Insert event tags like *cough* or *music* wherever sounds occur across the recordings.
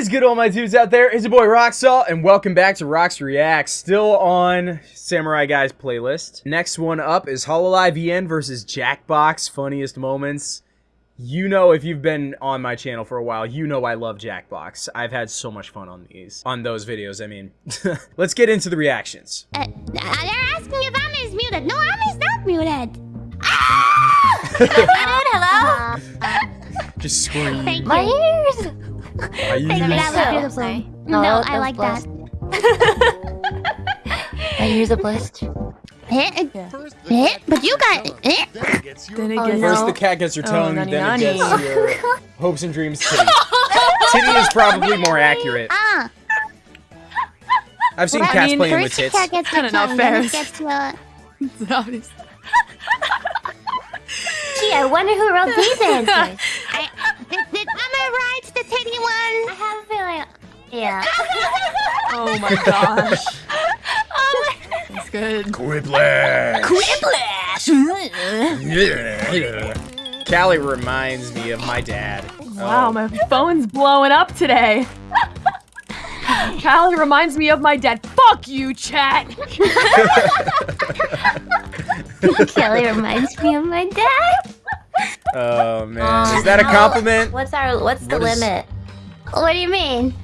is good, all my dudes out there? It's your boy Roxalt, and welcome back to Rox Reacts. Still on Samurai Guys playlist. Next one up is Hololive EN versus Jackbox Funniest Moments. You know, if you've been on my channel for a while, you know I love Jackbox. I've had so much fun on these, on those videos. I mean, *laughs* let's get into the reactions. Uh, they're asking if Amma is muted. No, Amma is not muted. *laughs* Ah! *laughs* Hello? Just scream. My ears! Are you Thank you. That was Oh, beautiful. sorry. No, No, I like that. My ears are blessed. Eh, eh, but you got eh. Then it Oh, gets no. First the cat gets her Oh, tongue, nani then nani. it gets your hopes and dreams titty. titty is probably more accurate. Ah, I've seen Well, I cats mean, playing with first tits. cat gets the Kinda not tongue, then fair. it gets the... *laughs* obvious. Gee, I wonder who wrote these *laughs* answers. I, did, did Amma write the titty one? I have a feeling. Yeah. *laughs* Oh my gosh. oh my. That's good. Quiplash. Quiplash. Calli reminds me of my dad. Wow, Oh. my phone's blowing up today. *laughs* Calli reminds me of my dad. Fuck you, chat. *laughs* Kelly reminds me of my dad. Oh man, is that a compliment? What's our? What's the What is- limit? What do you mean?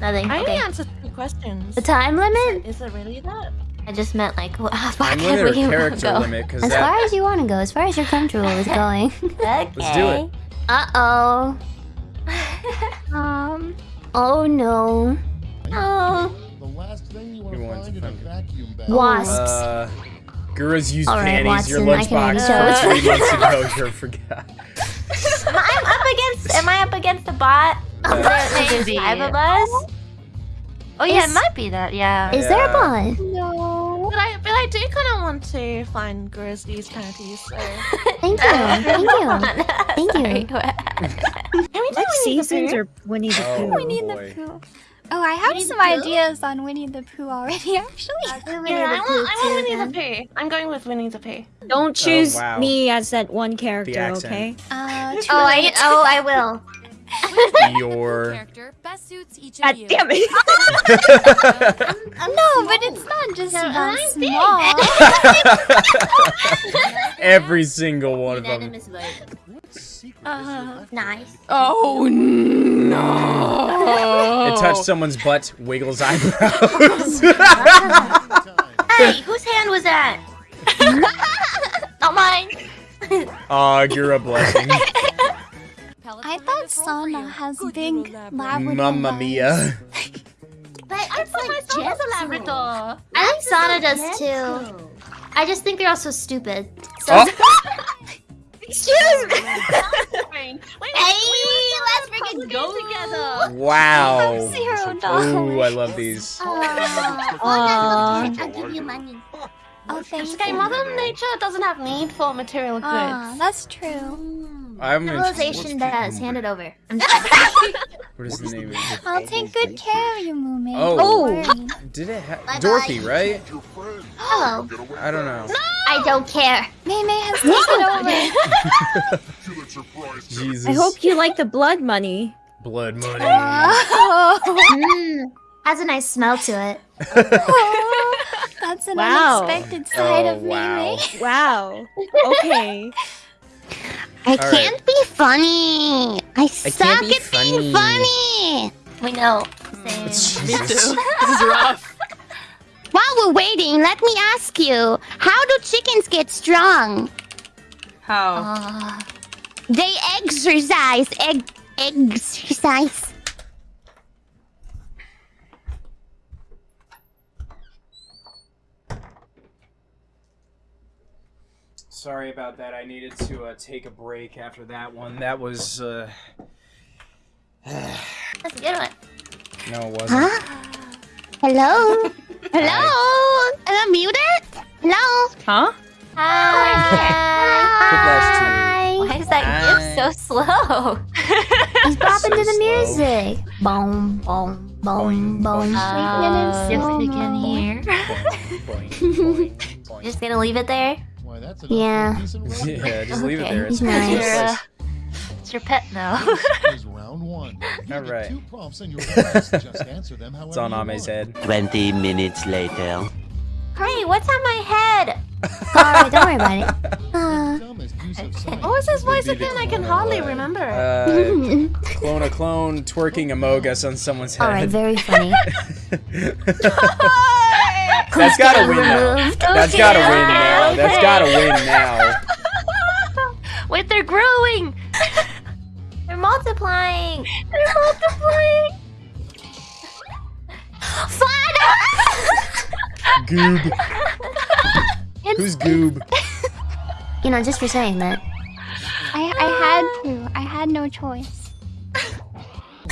Nothing. I only Okay. answered two questions. The time limit? Is it really that? I just meant like how far can we character go? limit? As that. far as you want to go, as far as you're comfortable with *laughs* going. Okay. Let's do it. Uh oh. *laughs* um. Oh no. Oh. The last thing you want to find to in a vacuum bag. Wasps. Uh, Gurus use All right, panties. Your Watson, I can lunchbox already from tell. three months ago. *laughs* You forgot. I'm up against. Am I up against the bot? *laughs* Uh, There's Maybe. five of us. Oh yeah, Is- it might be that. Yeah. Is there a bot? No. But I, but I do kind of want to find Grizzly's panties. So. *laughs* Thank you. Thank you. Thank you. *laughs* Can we do What Winnie the seasons Pooh? are Winnie the Oh, Pooh? Winnie the. Pooh. Oh, I have Winnie some ideas on Winnie the Pooh already, *laughs* actually. Yeah, I want, I want Winnie the Pooh. I'm going with Winnie the Pooh. Don't choose wow. me as that one character, okay? Uh, *laughs* Oh, I. Oh, I *laughs* will. Your. character best suits each of God you. damn it! no, but it's not just No, about I'm small. Every single one of them. Unanimous vote. What secret Uh, nice. Oh no. It touched someone's butt, wiggles *laughs* eyebrows. Hey, whose hand was that? *laughs* Not mine. Aw, you're a blessing. I thought Sana has big Labrador Mamma mia. *laughs* But I thought my son was a Labrador. I think Sana does too. I just think they're also stupid. So. Oh. Excuse me. Wait, Hey, let's freaking go together. Wow. Zero Ooh. I love these. Oh, Aw. I'll give you money. Oh, thank Okay, you. Mother Nature doesn't have need for material goods. Ah, that's true. I'm interested. Civilization does. Hand it over. *laughs* *laughs* What is the name of it? I'll take good care of you, Moomin. Oh. Don't. Did it have Bye-bye. Dorothy, right? *gasps* Hello. I don't know. I don't care. May May has taken over. *laughs* Jesus. I hope you like the blood money. Blood money. *laughs* Oh, Mm, has a nice smell to it. that's an Wow. unexpected side Oh, of wow. May May. Wow. Okay. I right. can't be funny. I, suck be at being funny. We know. Jesus. *laughs* This is rough. While we're waiting, let me ask you: How do chickens get strong? How? Uh, They exercise. Egg exercise. Sorry about that. I needed to uh, take a break after that one. That was uh that's a good one. no, it wasn't. Huh? Hello? *laughs* Hello? Am I muted? Hello? Huh? Hi. Quiplash so slow? He's *laughs* popping to the slow. music. Boom, boom, boom, boom. Uh, Shaking it in if can hear. Boing, boing, boing. Just gonna leave it there? Why, that's Yeah. for a decent run. *laughs* yeah, just leave it there. It's Nice. ridiculous. It's your pet now. Is *laughs* Round one. You All get right. Two prompts and you're asked to just answer them however It's on you Ame's head. 20 minutes later. Hey, what's on my head? Alright, don't worry about it. Uh, Dumbest use. What was his voice Would be the again? I can hardly of, uh, remember. Uh, clone a clone twerking Among Us on someone's head. Alright, very funny. *laughs* That's gotta win now. That's gotta win now. That's gotta win now. Wait, they're growing. they're multiplying. They're multiplying. Fun. Goob. Who's Goob? You know, just for saying that. I, I had to. I had no choice. *laughs*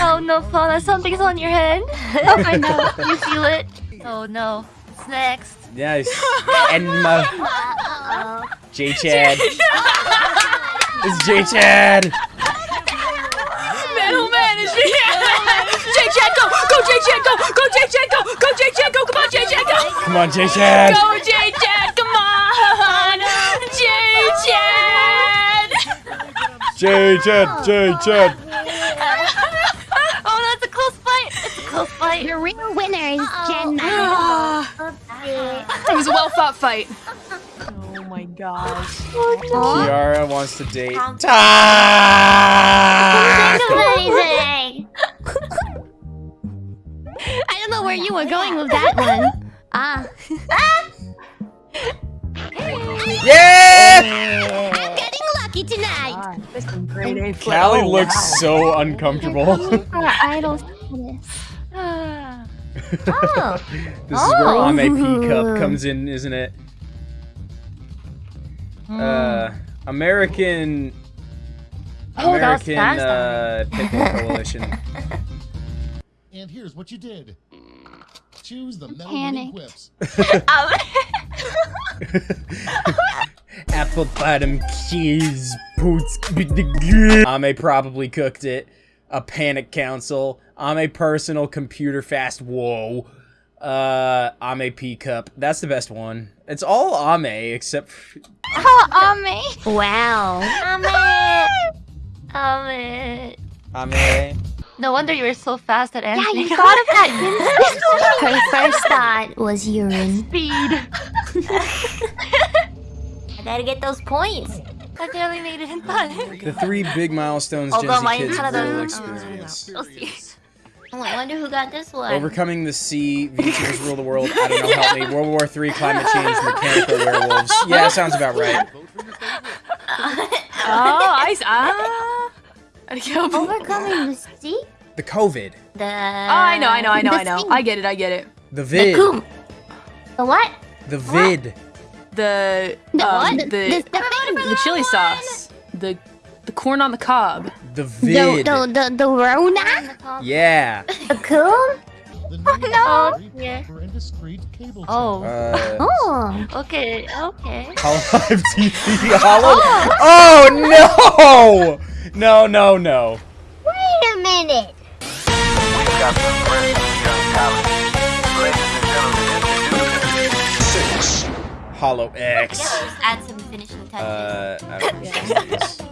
Oh no, Fauna, something's on your head. *laughs* Oh, I know. You feel it? Oh no. What's next? Nice. Enma. J Chad. It's J Chad. Man, oh man, it's me. *laughs* J Chad, go, go, J Chad, go, go, J Chad, go, go, J Chad, go, come on, J Chad, go, Come on, J Chad. go, J J Chad. J Chad. Oh, that's a close fight. It's a close fight. The real winner is Jen. *gasps* It was a well fought fight. Oh my gosh. Kiara wants to date. Taco. Amazing. I don't know where you were going with that *laughs* one. Ah. Yeah! I'm getting lucky tonight. This is grade A play. Calli Oh, looks wow. so uncomfortable. Our *laughs* idol status. Oh. *laughs* This is where Oh. Ame P *laughs* Cup comes in, isn't it? Uh, American. Oh, that American fast uh, Pickle Coalition. And here's what you did. Choose the metal Panic. quips. Apple bottom cheese boots. Ame probably cooked it. A panic council. Ame personal computer fast. Whoa. Uh, Ame P cup. That's the best one. It's all Ame except. Oh, Ame. Wow. Amit. *laughs* Amit. Ame. No wonder you were so fast at Yeah, you thought of that. *laughs* Her first thought was urine. speed. *laughs* I gotta get those points. I barely made it in time. The three big milestones Although Gen Z mine kids kinda will experience. We'll. Oh, I wonder who got this one. Overcoming the sea, VTubers rule the world. I don't know, help me. World War Three, climate change, mechanical werewolves. Yeah, sounds about right. *laughs* Oh, I s- ah. I can't- Oh, Overcoming the sea? The COVID, The. Oh, I know, I know, I know, I know. thing. I get it, I get it. the The vid, coom. The what? the vid. The The um, what? the The- the- the chili sauce, the the corn on the cob. The The, vid. the, the, the Rona? Yeah. The coon? The new no. discrete Yeah. paper and discrete cable Oh. Uh, Oh. Okay. Okay. Hololive TV. Hollow. Oh no! No, no, no. Wait a minute. Hollow X. Just add some finishing touches. Uh, I don't know what this is.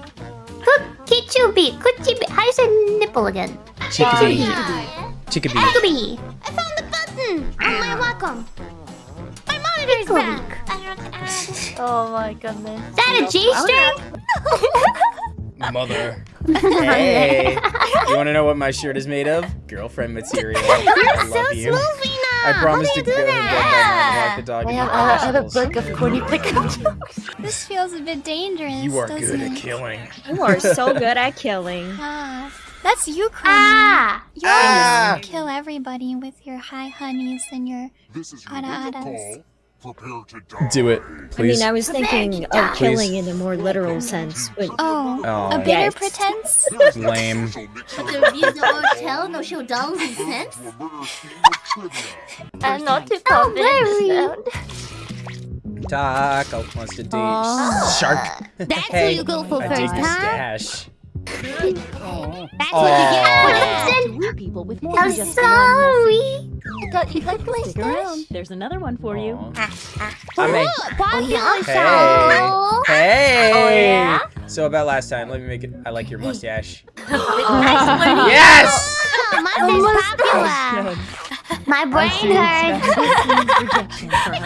Kichubi. Kuchibi. How do you say nipple again? Chickabee. Chickabee. Kichubi. I found the button on my Wacom. My monitor's back. *laughs* oh my goodness. Is that a G-string? Mother. *laughs* Hey. You want to know what my shirt is made of? Girlfriend material. *laughs* I so love you. Smoothie now. I promise to How do go you do and that? get that the dog I and have, eat I have a book of corny *laughs* pickup jokes. This feels a bit dangerous. You are doesn't good it? at killing. You are so *laughs* good at killing. *laughs* Ah, that's you, Kronii. Ah. You always Ah. kill everybody with your high honeys and your This is your Ada Adas. Call. Prepare to die. Do it, please. I mean, I was thinking of Please. killing in a more literal sense, but Oh, Oh. a bitter Yes. pretense? No Lame. social mixer The reviews the hotel, no show dollars and cents. to a murder scheme of trivia. I'm not too Oh, confident. Taco wants to date Oh. shark. That's hey, who you go *laughs* for I first, the huh? Stash. That's Aw. what you get, Winston. people with more I'm than just one message. sorry. I you liked my Stick around. There's another one for you. Aw. Ah, ah. I mean, Popular Hey. hey. Oh, yeah? So about last time, let me make it. I like your mustache. *laughs* Oh, *laughs* yes. Oh, mine is popular. *laughs* My brain hurts. *laughs*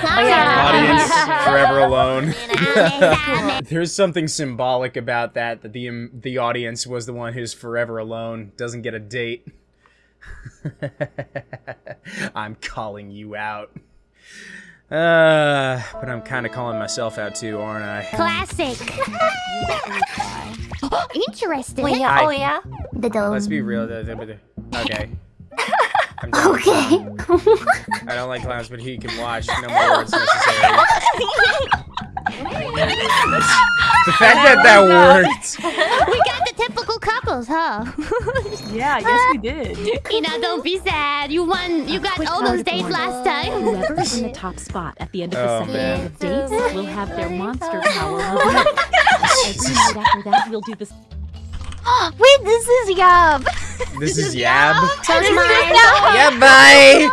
Oh, yeah. Audience forever alone. *laughs* There's something symbolic about that. That the um, the audience was the one who's forever alone, doesn't get a date. I'm calling you out. Uh, but I'm kind of calling myself out too, aren't I? Classic. *gasps* Interesting. Wait, yeah. I- Oh, yeah? The dome. Let's be real. Okay. I'm. Okay. I don't like clowns, but he can watch. No more words necessary. the fact that that worked. We got the typical couples, huh? Yeah, yes we did. Ina, don't be sad. You won. You got all those dates last time. Whoever is in the top spot at the end of the Oh, second man. round of dates will have their monster power. *laughs* Oh Every night after that, we'll do this. *gasps* Wait, this is Yab. *laughs* This is *laughs* Yab. So's mine. *laughs* Yeah, bye.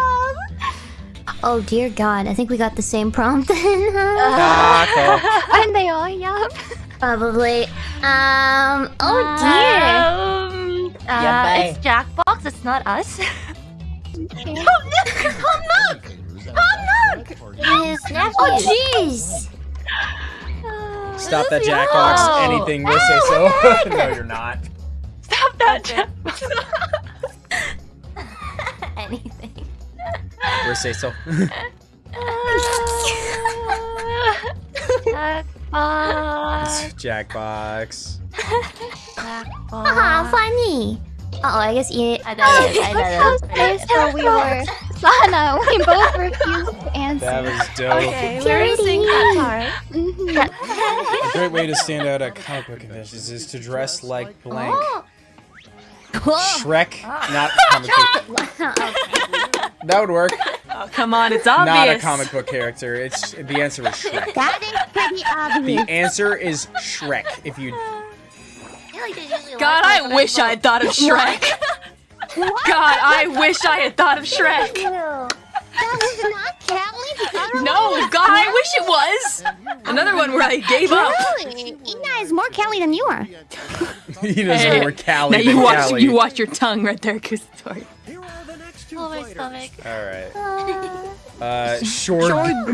Oh, dear God. I think we got the same prompt then. Taco. Aren't they all Yab? Probably. Um. Oh, dear. Um, uh, Yeah, it's Jackbox. It's not us. His nephew. Oh, jeez. Stop that Jackbox. Oh. Anything will say so. no, you're not. Stop that, Jackbox. Anything. We'll say so. Jackbox. Jackbox. Haha, funny. Uh oh, I guess he. I know it. I know Okay, so we were Sana. We both refused to answer. That was dope. Okay, we're gonna sing that part. Mhm. A great way to stand out at comic book conventions is to dress like blank. Whoa. Shrek, not comic book. *laughs* That would work. Oh, come on, it's obvious. Not a comic book character. It's the answer is Shrek. That is pretty obvious. The answer is Shrek. If you God, I wish I had thought of *laughs* Shrek. God, I wish I had thought of Shrek. That was not Calli. The other No, God, I wish it was. Another one where I gave up. Really? Ina is more Kelly than you are. *laughs* he knows Hey, more Calli Now than you watch, Calli. you watch your tongue right there, Kusotori. Oh, my stomach. All right. Uh, short,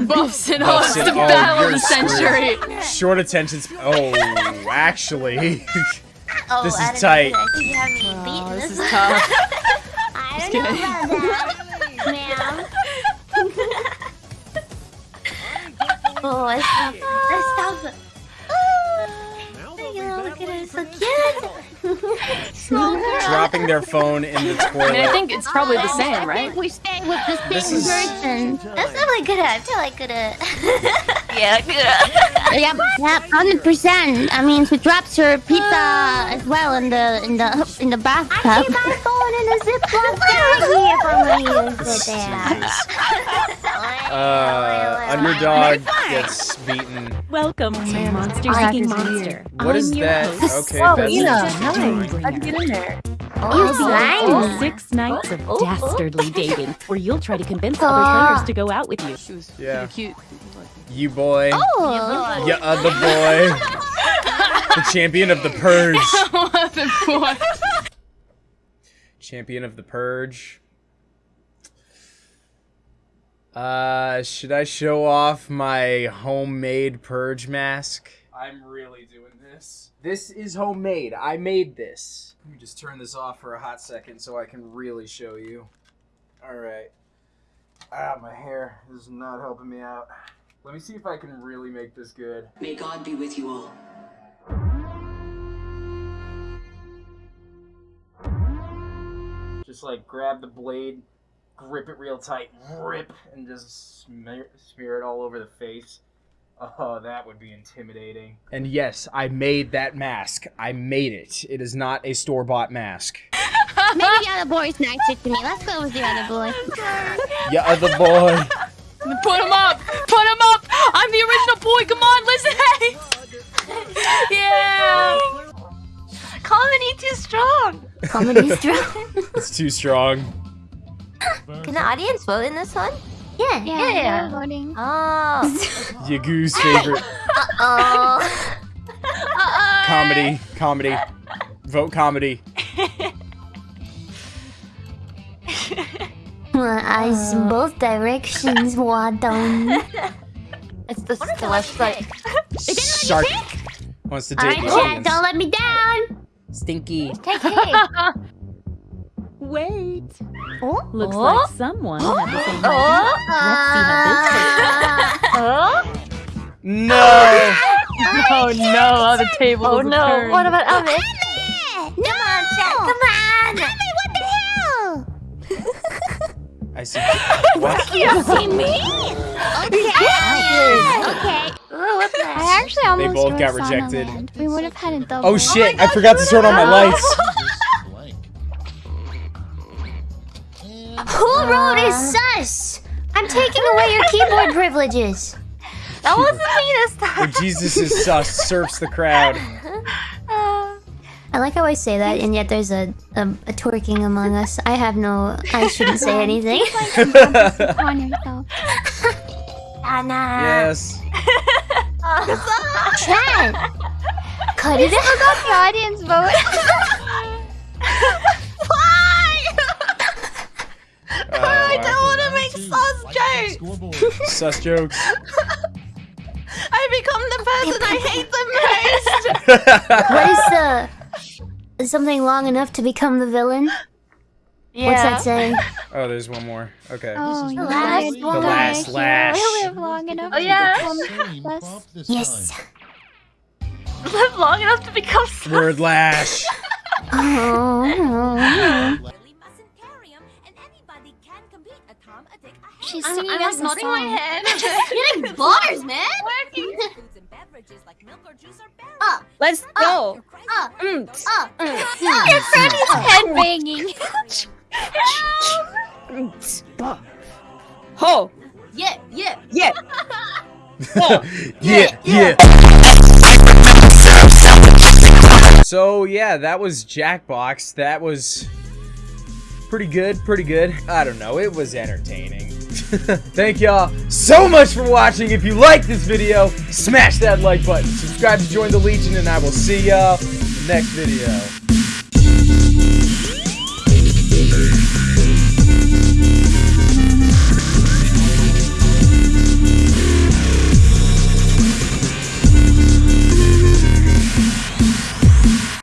Buffs and Buffs hosts, and- the oh, battle of the century. short attention. Oh, actually, *laughs* Oh, This is tight. I think you have me beaten. Oh, this is tough. *laughs* I don't know about that, *laughs* ma'am. *laughs* oh, I stopped. I stopped. Oh, look at her, so cute. Small dropping their phone in the toilet. *laughs* I mean, I think it's probably the I same, think right? we stay with the This same is- person. That's definitely good. I feel like good. *laughs* Yeah, good. Yep, *laughs* yep, hundred percent. I mean, she drops her pizza as well in the in the in the bathtub. I keep my phone in a Ziploc baggie if I'm gonna use it there. Jesus. Uh, underdog gets beaten. Welcome oh, to Monster I Seeking Monster. What is your that? host, Okay, Oh, that's Ina, interesting. nice. Doombringer. How'd you get in there? You oh, slime. Six nights of oh, dastardly *laughs* dating, where you'll try to convince other players to go out with you. She was Yeah. cute. You boy, Oh, you other boy, the champion of the *laughs* purge. *laughs* champion of the purge. Uh, should I show off my homemade purge mask? I'm really doing this. This is homemade. I made this. Let me just turn this off for a hot second so I can really show you. Alright. Ah, my hair is not helping me out. Let me see if I can really make this good. May God be with you all. Just like grab the blade, grip it real tight, rip, and just smear, smear it all over the face. Oh, that would be intimidating. And yes, I made that mask. I made it. It is not a store bought mask. maybe the other boy's nicer to me. Let's go with the other boy. *laughs* Yeah, other boy. Put him up! Put him up! I'm the original boy. Come on, listen. Hey. *laughs* Yeah. Comedy too strong. Comedy's strong. It's too strong. Can the audience vote in this one? Yeah, Yeah, Yeah. we're voting. Oh. *laughs* Yagoo's favorite Uh oh. *laughs* comedy. Comedy. Vote comedy. *laughs* Eyes in both directions, Wadon. It's the, the left side. Shark wants to date Alright, the Jack, don't let me down. Stinky. KK. Wait. Oh. Looks Oh. like someone had the same Oh. idea. Let's see how this ah. Oh. tastes. *laughs* Oh, no! Oh no, the table Oh no. turned. What about oh, Amit? No! Come on, Jack. Come on. Hey, what the hell? I see. *laughs* What? You see me? Okay. Okay. Oh, what the I actually almost both got rejected. We would have had a oh, double. Oh shit! I forgot to turn on my lights. Keyboard privileges. That wasn't me this time. When Jesus is uh, sus, surfs the crowd. Um, I like how I say that, and yet there's a, a, a twerking among us. I have no. I shouldn't say anything. on yourself. Anna. yes. Chad! Cut it out. Got the audience vote. *laughs* jokes. scoreboard. *laughs* Sus jokes. I become the person I hate the most. *laughs* What is the. Something long enough to become the villain? Yeah. What's that saying? Oh, there's one more. Okay. Oh, the last lied. one. The last You lash. live long enough Oh, to yeah. become Same *laughs* less. bump this Yes. Live long enough to become sus. Word lash. Oh. oh, oh. She's I'm, singing I'm like the nodding my song. head. *laughs* Getting *laughs* bars, man. Up, Let's go. up, Mm. up. Your friend is head banging. Ho. Yeah, yeah. Yeah. yeah, yeah. So yeah, that was Jackbox. That was pretty good, pretty good. I don't know, it was entertaining. *laughs* Thank y'all so much for watching. If you like this video, smash that like button. Subscribe to join the Legion, and I will see y'all next video.